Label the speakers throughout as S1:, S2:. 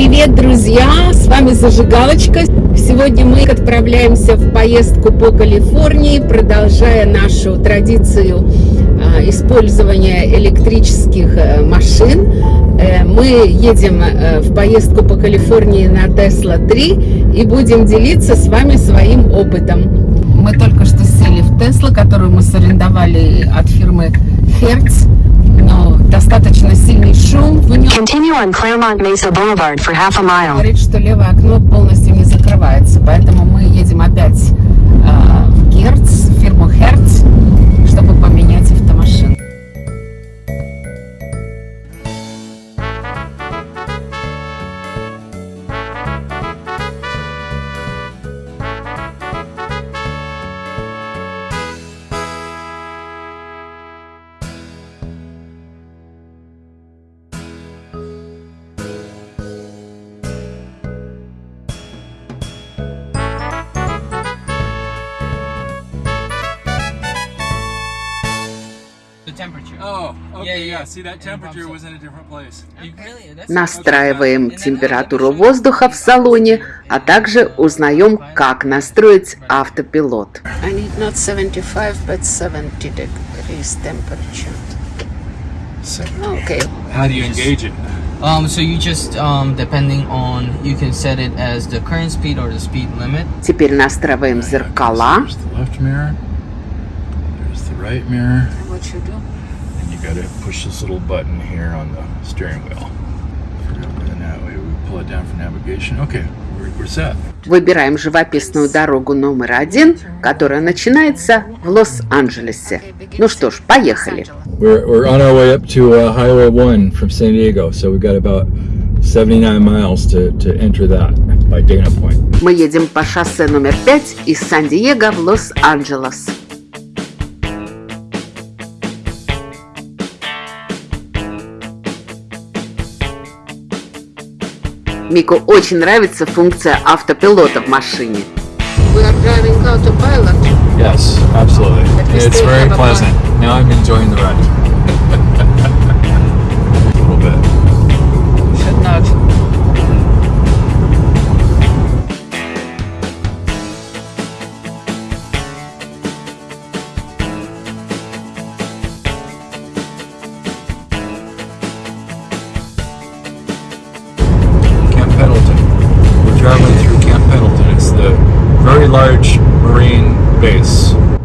S1: Привет, друзья! С вами Зажигалочка. Сегодня мы отправляемся в поездку по Калифорнии, продолжая нашу традицию э, использования электрических э, машин. Э, мы едем э, в поездку по Калифорнии на Tesla 3 и будем делиться с вами своим опытом. Мы только что сели в Tesla, которую мы сорендовали от фирмы Hertz но достаточно
S2: Continue on Claremont Mesa Boulevard for half a mile.
S1: Говорит, что левое окно полностью не закрывается, поэтому
S3: The temperature.
S4: Oh, okay,
S3: Yeah,
S4: yeah.
S3: yeah.
S4: See, that
S3: And
S4: temperature
S3: pumps
S4: was in a different place.
S3: You really? That's
S1: Настраиваем температуру воздуха в салоне, а также узнаем, как настроить автопилот. I need not 75, but 70 degrees temperature. Okay.
S4: How do you engage it?
S3: Um, so you just um, depending on you can set it as the current speed or the speed limit.
S1: Теперь настраиваем зеркала.
S4: There's the left mirror. There's the right mirror.
S1: What you do?
S4: And you gotta push this little button here on the steering wheel. And that way we pull it down for navigation. Okay, we're, we're set.
S1: Выбираем живописную дорогу номер один, которая начинается в Лос-Анджелесе. Ну что ж, поехали.
S5: We're, we're on our way up to uh, Highway 1 from San Diego, so we've got about 79 miles to, to enter that by Dana Point.
S1: Мы едем по шоссе номер 5 из Сан-Диего в Лос-Анджелес. Мику очень нравится функция автопилота в машине. We are driving autopilot.
S5: Yes, absolutely. It's very pleasant. Now I'm enjoying the ride.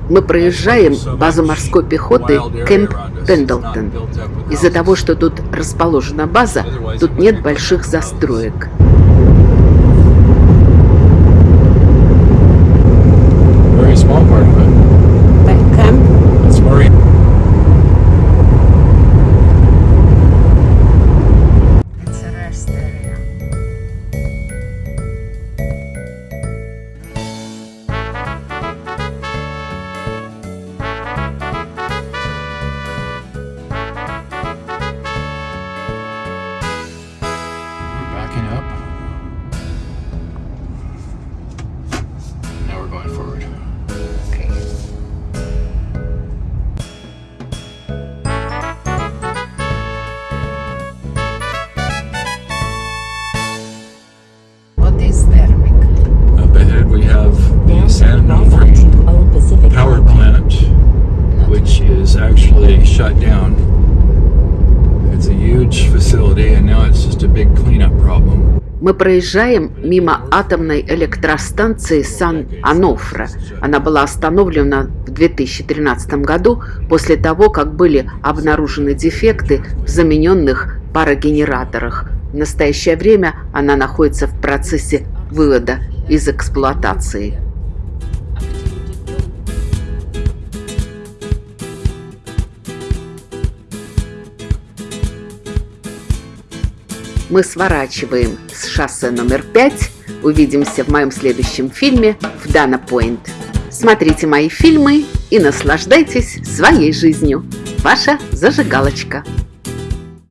S1: Мы проезжаем базу морской пехоты Кэмп Пендлтон. Из-за того, что тут расположена база, тут нет больших застроек.
S5: Shut down. It's a huge facility and now it's just a big cleanup problem.
S1: Мы проезжаем мимо атомной электростанции Сан-Анофре. Она была остановлена в 2013 году после того, как были обнаружены дефекты в замененных парогенераторах. В настоящее время она находится в процессе вывода из эксплуатации. Мы сворачиваем с шоссе номер 5. Увидимся в моем следующем фильме в Дана Пойнт. Смотрите мои фильмы и наслаждайтесь своей жизнью. Ваша зажигалочка.